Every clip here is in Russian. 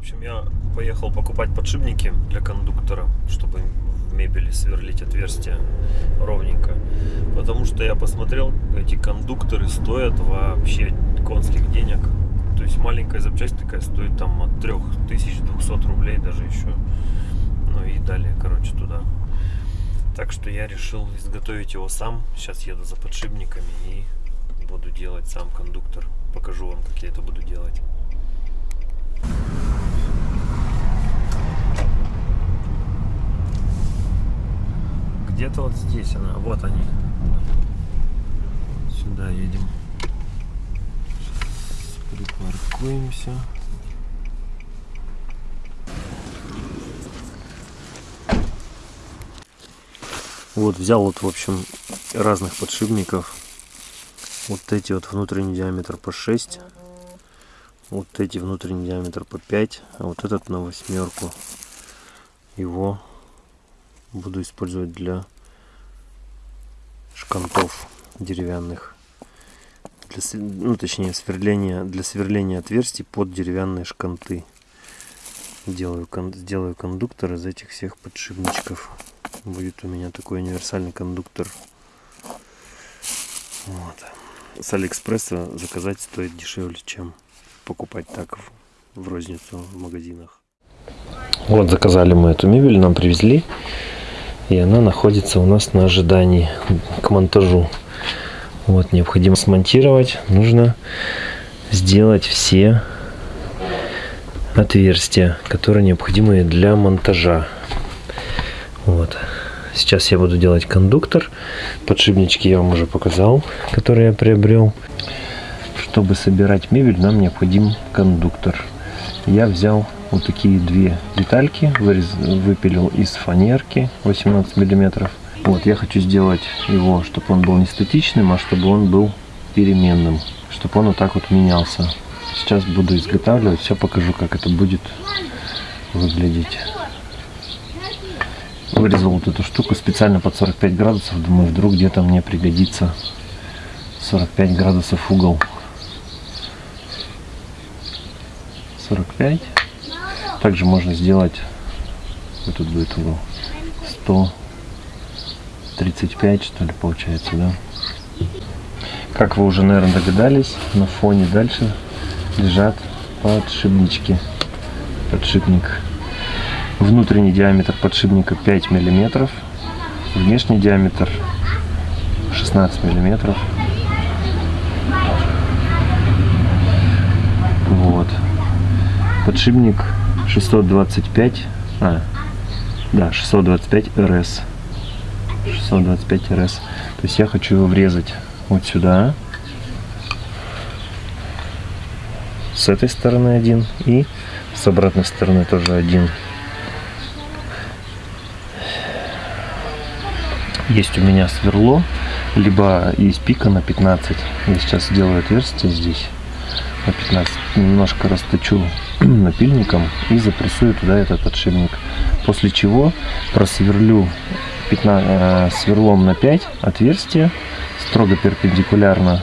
общем, я поехал покупать подшипники для кондуктора, чтобы в мебели сверлить отверстия ровненько. Потому что я посмотрел, эти кондукторы стоят вообще конских денег. То есть маленькая запчасть такая стоит там от 3200 рублей даже еще. Ну и далее, короче, туда. Так что я решил изготовить его сам. Сейчас еду за подшипниками и буду делать сам кондуктор. Покажу вам, как я это буду делать. Где-то вот здесь она. Вот они. Сюда едем. Сейчас припаркуемся. Вот взял вот в общем разных подшипников. Вот эти вот внутренний диаметр по 6 вот эти внутренний диаметр по 5 а вот этот на восьмерку его буду использовать для шкантов деревянных для, ну точнее сверления для сверления отверстий под деревянные шканты делаю сделаю кондуктор из этих всех подшипничков будет у меня такой универсальный кондуктор вот. с алиэкспресса заказать стоит дешевле чем покупать так в, в розницу в магазинах. Вот заказали мы эту мебель, нам привезли. И она находится у нас на ожидании к монтажу. Вот, необходимо смонтировать. Нужно сделать все отверстия, которые необходимы для монтажа. Вот. Сейчас я буду делать кондуктор. Подшипнички я вам уже показал, которые я приобрел. Чтобы собирать мебель, нам необходим кондуктор. Я взял вот такие две детальки, вырез, выпилил из фанерки 18 миллиметров. Вот, я хочу сделать его, чтобы он был не статичным, а чтобы он был переменным, чтобы он вот так вот менялся. Сейчас буду изготавливать, все покажу, как это будет выглядеть. Вырезал вот эту штуку специально под 45 градусов, думаю, вдруг где-то мне пригодится 45 градусов угол. 45. Также можно сделать, вот тут будет угол, 135 что ли получается, да? Как вы уже, наверное, догадались, на фоне дальше лежат подшипнички. Подшипник. Внутренний диаметр подшипника 5 миллиметров, внешний диаметр 16 миллиметров. подшипник 625 а, да 625 РС. 625 РС. То есть я хочу его врезать вот сюда. С этой стороны один и с обратной стороны тоже один. Есть у меня сверло либо есть пика на 15 я сейчас сделаю отверстие здесь. На 15 немножко расточу напильником и запрессую туда этот подшипник. После чего просверлю 15, э, сверлом на 5 отверстия, строго перпендикулярно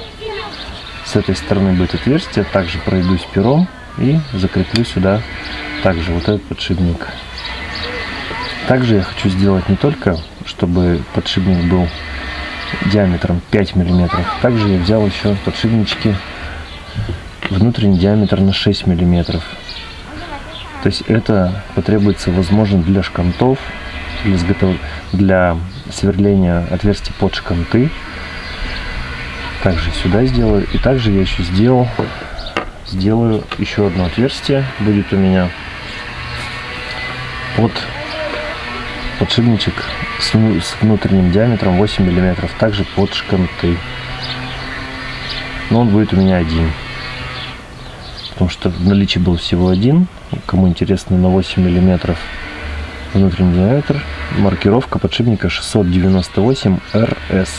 с этой стороны будет отверстие, также пройдусь пером и закреплю сюда также вот этот подшипник. Также я хочу сделать не только, чтобы подшипник был диаметром 5 миллиметров, также я взял еще подшипнички внутренний диаметр на 6 миллиметров то есть это потребуется, возможно, для шкантов, для, сверления отверстий под шканты. Также сюда сделаю. И также я еще сделал, сделаю еще одно отверстие. Будет у меня под подшипничек с, с внутренним диаметром 8 миллиметров. Также под шканты. Но он будет у меня один. Потому что в наличии был всего один Кому интересно, на 8 миллиметров внутренний диаметр. Маркировка подшипника 698 RS.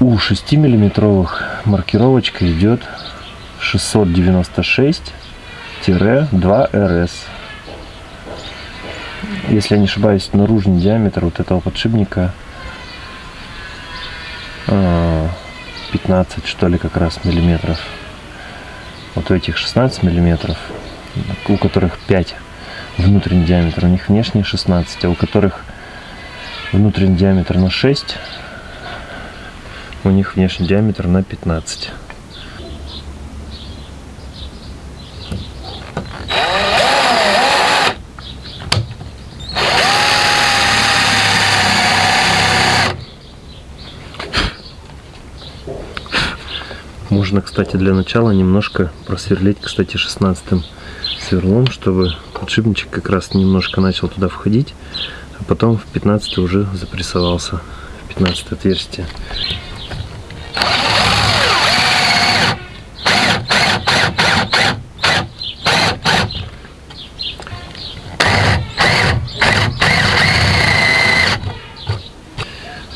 У 6 миллиметровых маркировочка идет 696-2 RS. Если я не ошибаюсь, наружный диаметр вот этого подшипника 15 а, что ли как раз миллиметров вот у этих 16 миллиметров у которых 5 внутренний диаметр, у них внешний 16, а у которых внутренний диаметр на 6, у них внешний диаметр на 15. Можно, кстати, для начала немножко просверлить, кстати, 16 сверлом, чтобы подшипничек как раз немножко начал туда входить, а потом в 15 уже запрессовался, в 15 отверстие.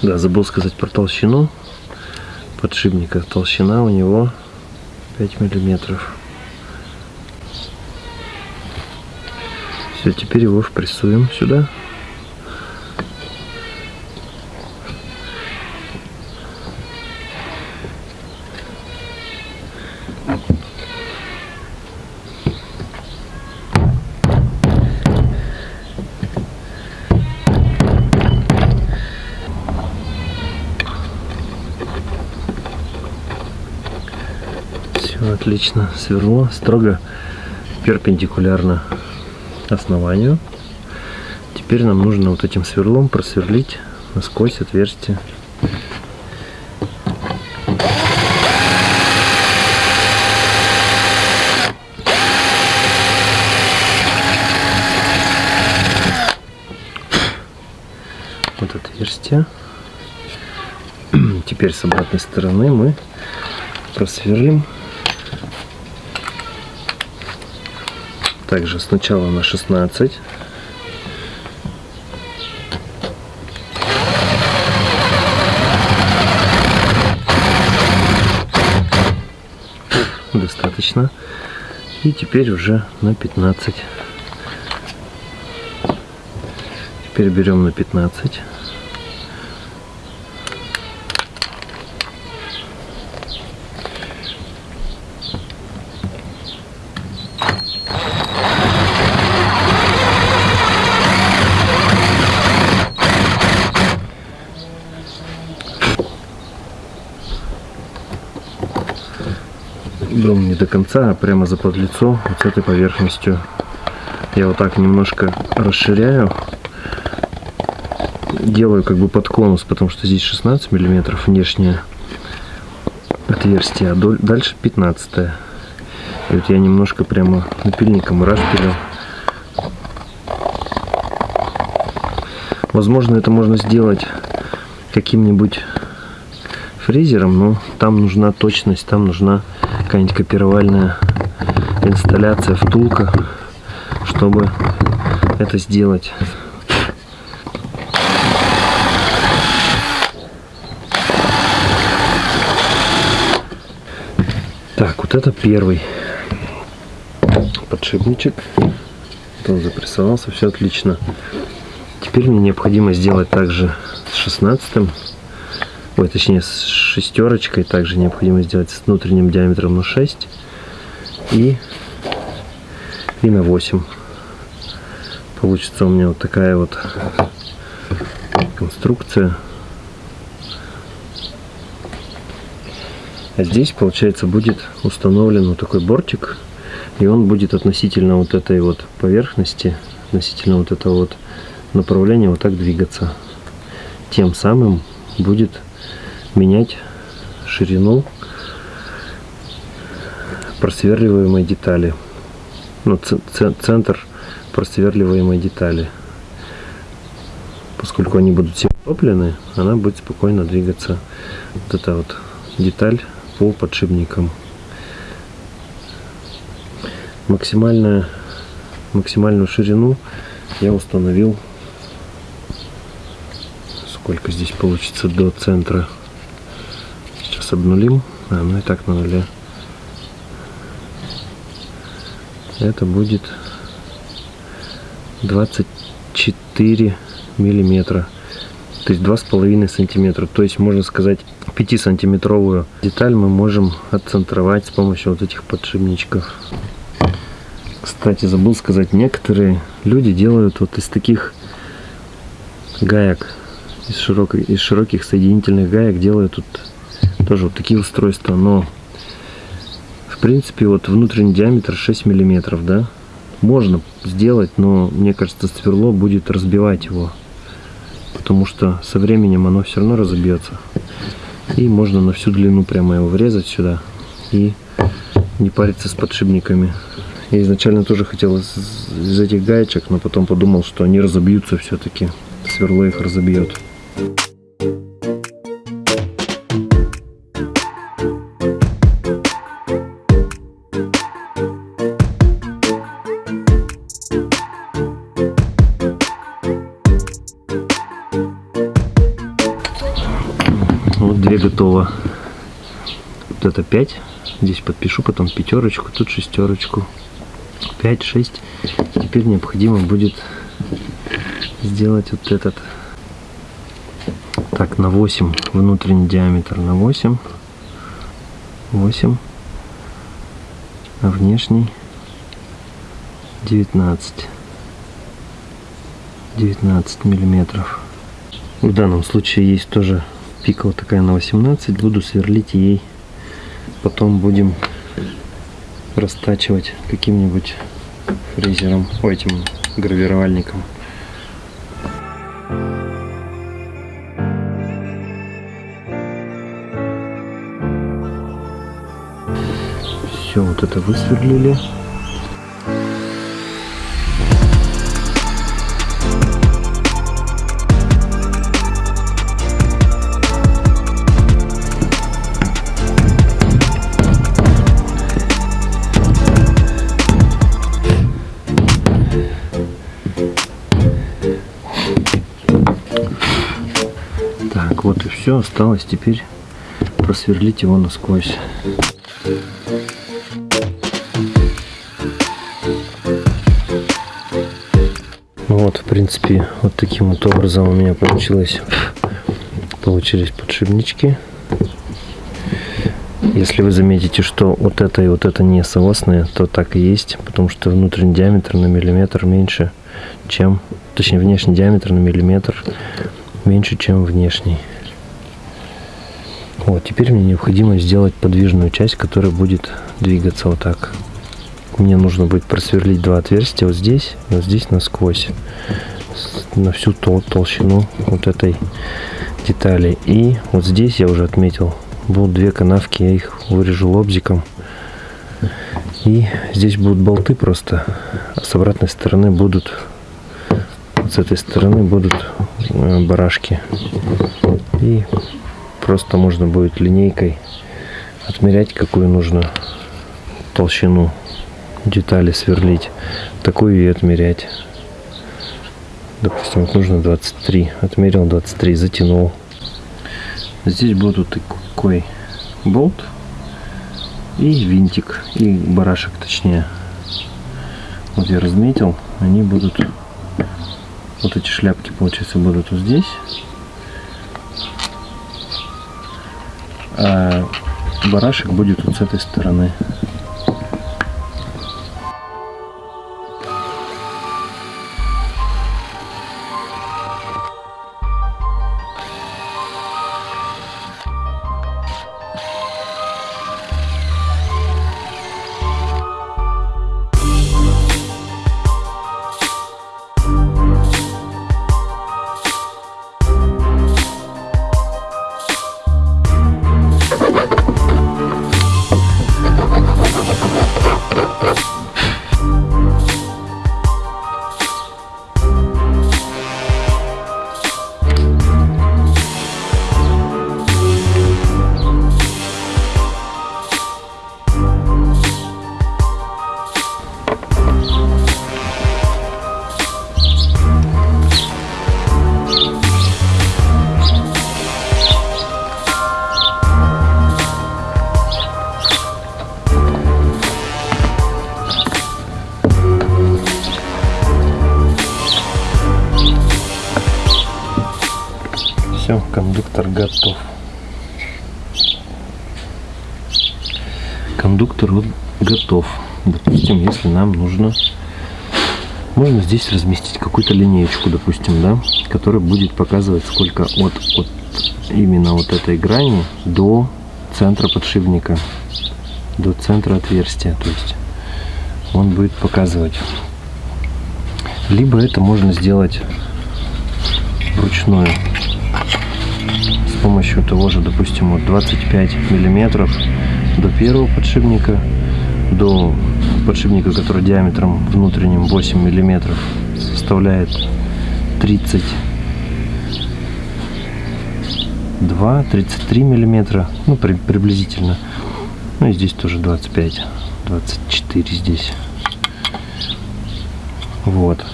Да, забыл сказать про толщину подшипника. Толщина у него 5 миллиметров. Все, теперь его впрессуем сюда. Все отлично. Сверло строго перпендикулярно основанию. Теперь нам нужно вот этим сверлом просверлить насквозь отверстие. Вот отверстие. Теперь с обратной стороны мы просверлим также сначала на 16 достаточно. И теперь уже на 15 теперь берем на 15 берем не до конца, а прямо за подлицо, вот с этой поверхностью. Я вот так немножко расширяю, делаю как бы под конус, потому что здесь 16 миллиметров внешнее отверстие, а дальше 15 -е. И вот я немножко прямо напильником распилил. Возможно, это можно сделать каким-нибудь фрезером, но там нужна точность, там нужна какая-нибудь копировальная инсталляция, втулка, чтобы это сделать. Так, вот это первый подшипничек. Он запрессовался, все отлично. Теперь мне необходимо сделать также с 16 ой, точнее с шестерочкой также необходимо сделать с внутренним диаметром на 6 и, и на 8 получится у меня вот такая вот конструкция. А здесь получается будет установлен вот такой бортик и он будет относительно вот этой вот поверхности относительно вот этого вот направления вот так двигаться. Тем самым будет менять ширину просверливаемой детали. Ну, центр просверливаемой детали. Поскольку они будут все топлены, она будет спокойно двигаться. Вот эта вот деталь по подшипникам. Максимальную ширину я установил сколько здесь получится до центра сейчас обнулим. А, ну и так на нуле. Это будет 24 миллиметра. То есть два с половиной сантиметра. То есть можно сказать 5 сантиметровую деталь мы можем отцентровать с помощью вот этих подшипничков. Кстати, забыл сказать, некоторые люди делают вот из таких гаек, из, широкой, из широких соединительных гаек делают тут тоже вот такие устройства, но в принципе вот внутренний диаметр 6 миллиметров, да, можно сделать, но мне кажется сверло будет разбивать его, потому что со временем оно все равно разобьется. И можно на всю длину прямо его врезать сюда и не париться с подшипниками. Я изначально тоже хотел из, из этих гаечек, но потом подумал, что они разобьются все-таки. Сверло их разобьет. Вот две готово. Вот это 5. Здесь подпишу потом пятерочку, тут шестерочку. 5, 6. Теперь необходимо будет сделать вот этот. Так, на 8 внутренний диаметр на 8. 8. А внешний 19. 19 миллиметров. В данном случае есть тоже пика вот такая на 18. Буду сверлить ей. Потом будем растачивать каким-нибудь фрезером, этим гравировальником. Все, вот это высверлили. Так, вот и все. Осталось теперь просверлить его насквозь. Вот, в принципе, вот таким вот образом у меня получилось, получились подшипнички. Если вы заметите, что вот это и вот это не соосные, то так и есть, потому что внутренний диаметр на миллиметр меньше, чем, точнее внешний диаметр на миллиметр меньше, чем внешний. Вот, теперь мне необходимо сделать подвижную часть, которая будет двигаться вот так. Мне нужно будет просверлить два отверстия вот здесь, вот здесь насквозь, на всю тол толщину вот этой детали. И вот здесь я уже отметил, будут две канавки, я их вырежу лобзиком. И здесь будут болты просто, а с обратной стороны будут, с этой стороны будут э, барашки. И просто можно будет линейкой отмерять, какую нужно толщину детали сверлить, такую и отмерять. Допустим, вот нужно 23. Отмерил 23, затянул. Здесь будет вот такой болт и винтик, и барашек точнее. Вот я разметил, они будут, вот эти шляпки, получается, будут вот здесь. А барашек будет вот с этой стороны. Готов. Кондуктор вот готов. допустим, если нам нужно, можно здесь разместить какую-то линеечку, допустим, да, которая будет показывать, сколько от, от именно вот этой грани до центра подшипника, до центра отверстия, то есть он будет показывать. Либо это можно сделать вручную с помощью того же, допустим, вот 25 миллиметров до первого подшипника, до подшипника, который диаметром внутренним 8 миллиметров составляет 30 2 33 миллиметра ну при, приблизительно. Ну и здесь тоже 25 24 здесь. Вот.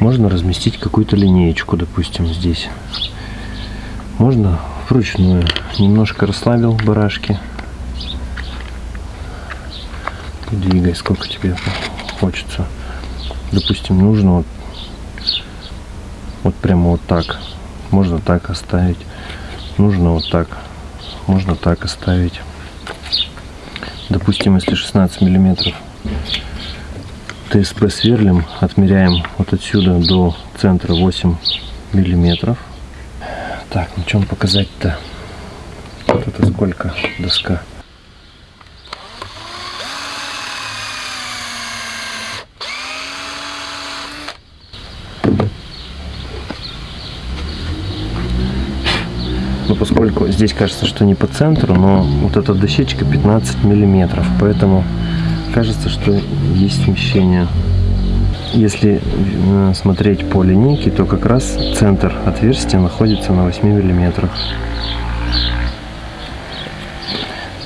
Можно разместить какую-то линеечку допустим здесь можно вручную? Немножко расслабил барашки. Двигай сколько тебе хочется. Допустим нужно вот вот прямо вот так. Можно так оставить. Нужно вот так. Можно так оставить. Допустим если 16 миллиметров ТСП сверлим отмеряем вот отсюда до центра 8 миллиметров так на чем показать-то? Вот это сколько? Доска. Но поскольку здесь кажется, что не по центру, но вот эта дощечка 15 миллиметров, поэтому кажется, что есть смещение. Если э, смотреть по линейке, то как раз центр отверстия находится на 8 миллиметрах.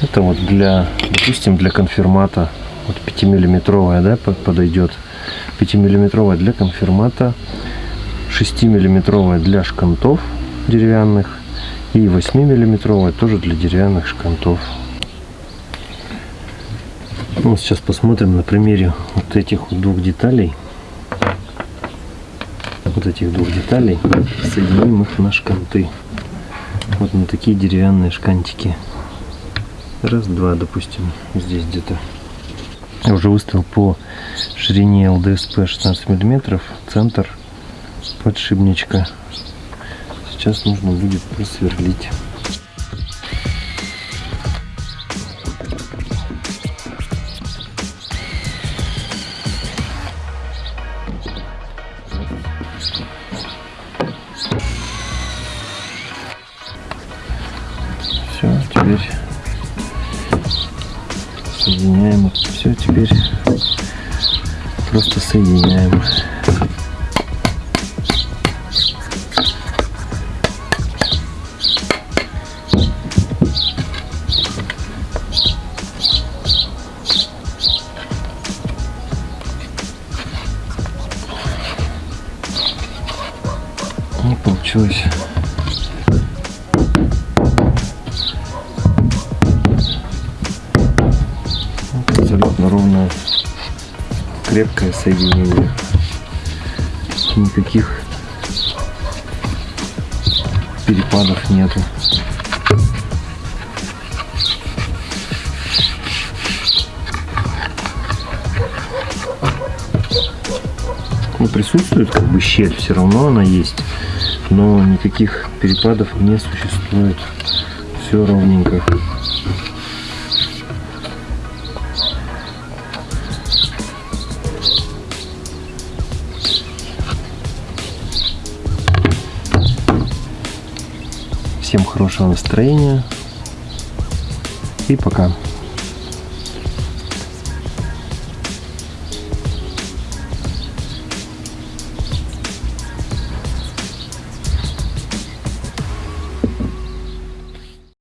Это вот для, допустим, для конфирмата, вот 5 миллиметровая, да, подойдет. 5 миллиметровая для конфирмата, 6 миллиметровая для шкантов деревянных и 8 миллиметровая тоже для деревянных шкантов ну, сейчас посмотрим на примере вот этих двух деталей этих двух деталей соединим их на шканты. Вот на такие деревянные шкантики. Раз два допустим здесь где-то. Я уже выставил по ширине ЛДСП 16 миллиметров центр подшипничка. Сейчас нужно будет просверлить. Все, теперь просто соединяем. не получилось. Крепкое соединение. Никаких перепадов нету. Ну, присутствует как бы щель, все равно она есть но никаких перепадов не существует. Все ровненько. Всем хорошего настроения и пока.